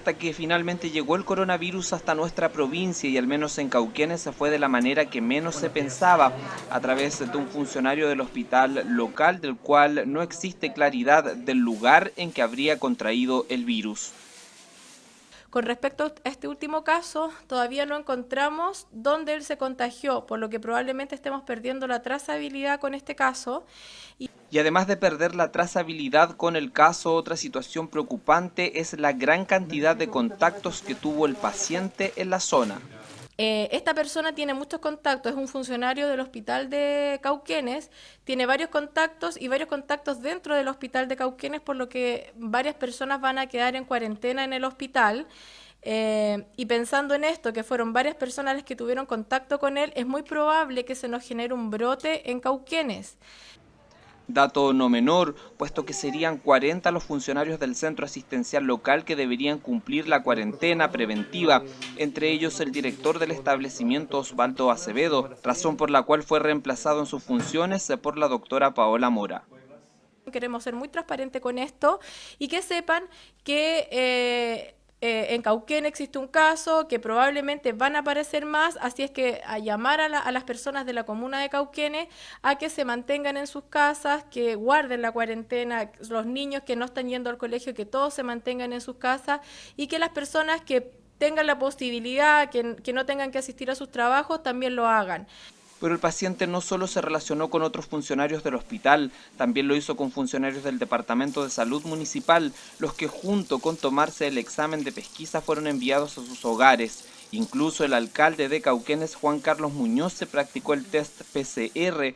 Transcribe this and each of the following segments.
hasta que finalmente llegó el coronavirus hasta nuestra provincia y al menos en Cauquenes se fue de la manera que menos se pensaba, a través de un funcionario del hospital local del cual no existe claridad del lugar en que habría contraído el virus. Con respecto a este último caso, todavía no encontramos dónde él se contagió, por lo que probablemente estemos perdiendo la trazabilidad con este caso. Y, además de perder la trazabilidad con el caso, otra situación preocupante es la gran cantidad de contactos que tuvo el paciente en la zona. Eh, esta persona tiene muchos contactos, es un funcionario del hospital de Cauquenes, tiene varios contactos y varios contactos dentro del hospital de Cauquenes, por lo que varias personas van a quedar en cuarentena en el hospital. Eh, y pensando en esto, que fueron varias personas las que tuvieron contacto con él, es muy probable que se nos genere un brote en Cauquenes. Dato no menor, puesto que serían 40 los funcionarios del centro asistencial local que deberían cumplir la cuarentena preventiva, entre ellos el director del establecimiento Osvaldo Acevedo, razón por la cual fue reemplazado en sus funciones por la doctora Paola Mora. Queremos ser muy transparentes con esto y que sepan que... Eh, eh, en Cauquén existe un caso que probablemente van a aparecer más, así es que a llamar a, las personas de la comuna de Cauquenes a que se mantengan en sus casas, que guarden la cuarentena, los niños que no están yendo al colegio, que todos se mantengan en sus casas y que las personas que tengan la posibilidad, que no tengan que asistir a sus trabajos, también lo hagan pero el paciente no solo se relacionó con otros funcionarios del hospital, también lo hizo con funcionarios del Departamento de Salud Municipal, los que junto con tomarse el examen de pesquisa fueron enviados a sus hogares. Incluso el alcalde de Cauquenes, Juan Carlos Muñoz, se practicó el test PCR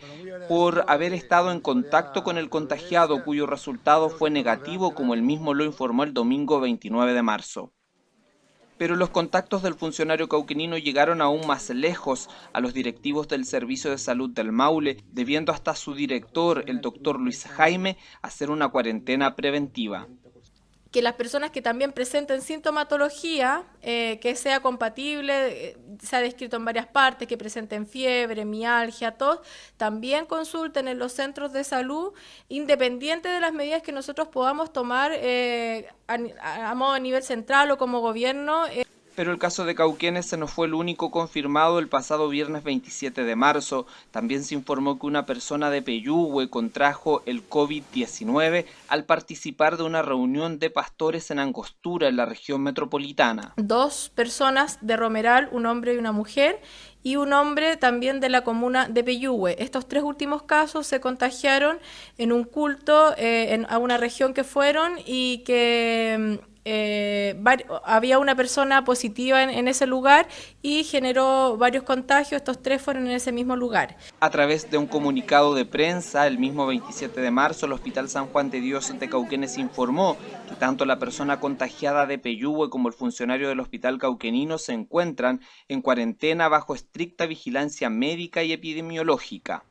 por haber estado en contacto con el contagiado, cuyo resultado fue negativo, como él mismo lo informó el domingo 29 de marzo pero los contactos del funcionario cauquenino llegaron aún más lejos a los directivos del Servicio de Salud del Maule, debiendo hasta su director, el doctor Luis Jaime, hacer una cuarentena preventiva que las personas que también presenten sintomatología eh, que sea compatible, eh, se ha descrito en varias partes, que presenten fiebre, mialgia, tos, también consulten en los centros de salud, independiente de las medidas que nosotros podamos tomar eh, a, a, modo a nivel central o como gobierno pero el caso de Cauquenes nos fue el único confirmado el pasado viernes 27 de marzo. También se informó que una persona de Peyúgue contrajo el COVID-19 al participar de una reunión de pastores en Angostura, en la región metropolitana. Dos personas de Romeral, un hombre y una mujer, y un hombre también de la comuna de Peyúgue. Estos tres últimos casos se contagiaron en un culto eh, en, a una región que fueron y que mm, eh, había una persona positiva en, ese lugar y generó varios contagios, estos tres fueron en ese mismo lugar. A través de un comunicado de prensa, el mismo 27 de marzo, el Hospital San Juan de Dios de Cauquenes informó que tanto la persona contagiada de Peyúgue como el funcionario del Hospital Cauquenino se encuentran en cuarentena bajo estricta vigilancia médica y epidemiológica.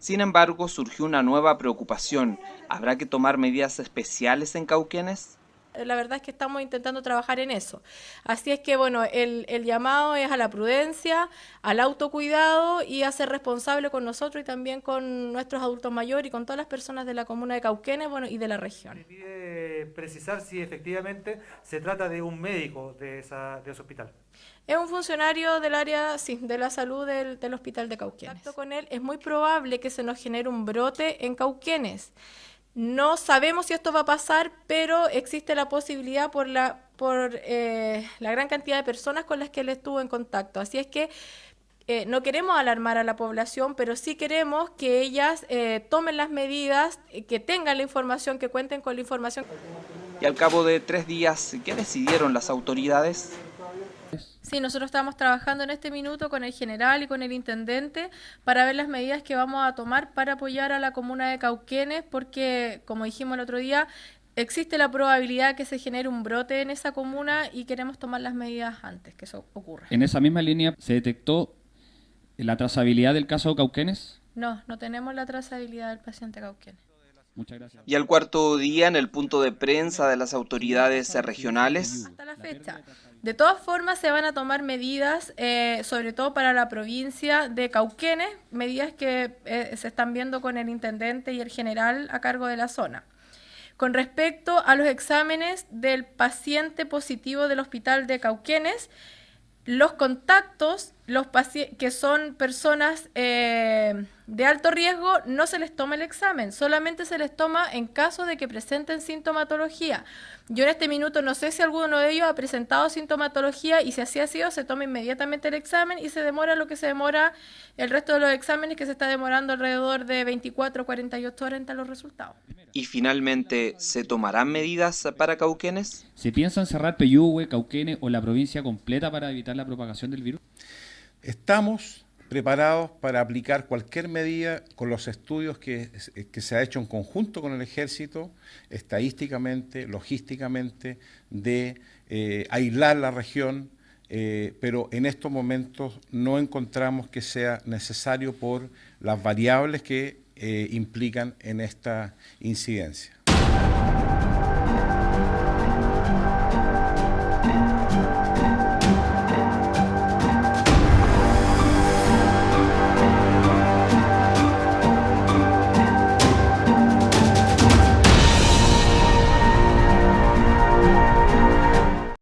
Sin embargo, surgió una nueva preocupación. ¿Habrá que tomar medidas especiales en Cauquenes? La verdad es que estamos intentando trabajar en eso. Así es que, bueno, el, llamado es a la prudencia, al autocuidado y a ser responsable con nosotros y también con nuestros adultos mayores y con todas las personas de la comuna de Cauquenes bueno, y de la región. Me pide precisar si efectivamente se trata de un médico de, esa, de ese hospital. Es un funcionario del área sí, de la salud del, del hospital de Cauquenes. con él es muy probable que se nos genere un brote en Cauquenes. No sabemos si esto va a pasar, pero existe la posibilidad por la, por, eh, la gran cantidad de personas con las que él estuvo en contacto. Así es que eh, no queremos alarmar a la población, pero sí queremos que ellas eh, tomen las medidas, que tengan la información, que cuenten con la información. Y al cabo de tres días, ¿qué decidieron las autoridades? Sí, nosotros estamos trabajando en este minuto con el general y con el intendente para ver las medidas que vamos a tomar para apoyar a la comuna de Cauquenes, porque, como dijimos el otro día, existe la probabilidad que se genere un brote en esa comuna y queremos tomar las medidas antes que eso ocurra. En esa misma línea, ¿se detectó la trazabilidad del caso Cauquenes? No, no tenemos la trazabilidad del paciente Cauquenes. Muchas gracias. Y al cuarto día, en el punto de prensa de las autoridades regionales. Hasta la fecha. De todas formas, se van a tomar medidas, eh, sobre todo para la provincia de Cauquenes, medidas que eh, se están viendo con el intendente y el general a cargo de la zona. con respecto a los exámenes del paciente positivo del hospital de Cauquenes, los contactos, los que son personas eh, de alto riesgo, no se les toma el examen, solamente se les toma en caso de que presenten sintomatología. Yo en este minuto no sé si alguno de ellos ha presentado sintomatología y si así ha sido, se toma inmediatamente el examen y se demora lo que se demora el resto de los exámenes, que se está demorando alrededor de 24 o 48 horas entre los resultados. Y finalmente, ¿se tomarán medidas para Cauquenes? ¿Se piensa cerrar Peyúgue, Cauquenes o la provincia completa para evitar la propagación del virus? Estamos preparados para aplicar cualquier medida con los estudios que, se ha hecho en conjunto con el ejército, estadísticamente, logísticamente, de eh, aislar la región, eh, pero en estos momentos no encontramos que sea necesario por las variables que eh, implican en esta incidencia.